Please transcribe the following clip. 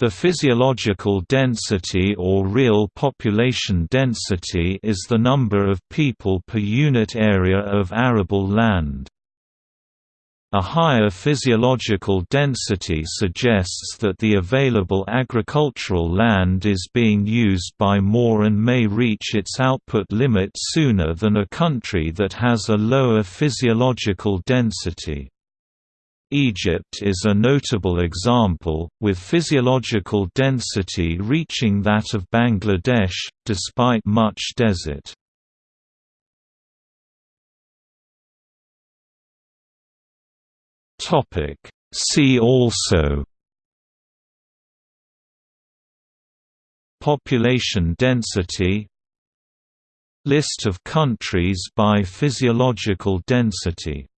The physiological density or real population density is the number of people per unit area of arable land. A higher physiological density suggests that the available agricultural land is being used by more and may reach its output limit sooner than a country that has a lower physiological density. Egypt is a notable example, with physiological density reaching that of Bangladesh, despite much desert. See also Population density List of countries by physiological density